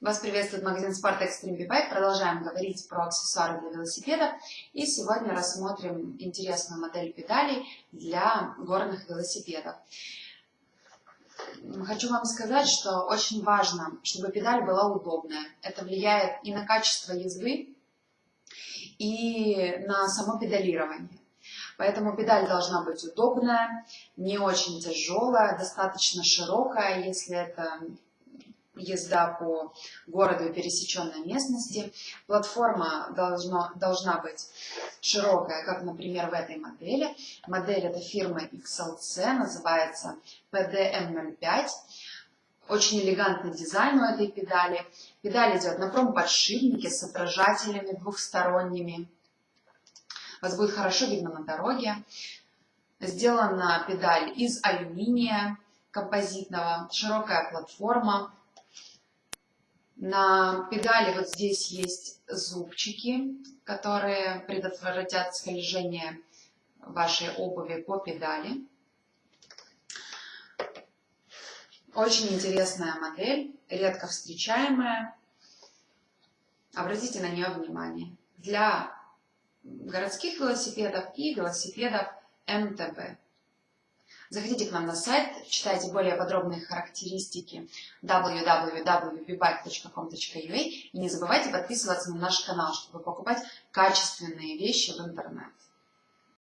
Вас приветствует магазин Sport Extreme B-Bike. Продолжаем говорить про аксессуары для велосипеда. И сегодня рассмотрим интересную модель педалей для горных велосипедов. Хочу вам сказать, что очень важно, чтобы педаль была удобная. Это влияет и на качество езды, и на само педалирование. Поэтому педаль должна быть удобная, не очень тяжелая, достаточно широкая, если это езда по городу и пересеченной местности. Платформа должно, должна быть широкая, как, например, в этой модели. Модель это фирмы XLC, называется PDM05. Очень элегантный дизайн у этой педали. Педаль идет на промподшипнике с отражателями двухсторонними. Вас будет хорошо видно на дороге. Сделана педаль из алюминия композитного, широкая платформа, на педали вот здесь есть зубчики, которые предотвратят скольжение вашей обуви по педали. Очень интересная модель, редко встречаемая. Обратите на нее внимание. Для городских велосипедов и велосипедов МТБ. Заходите к нам на сайт, читайте более подробные характеристики www.bbike.com.ua и не забывайте подписываться на наш канал, чтобы покупать качественные вещи в интернет.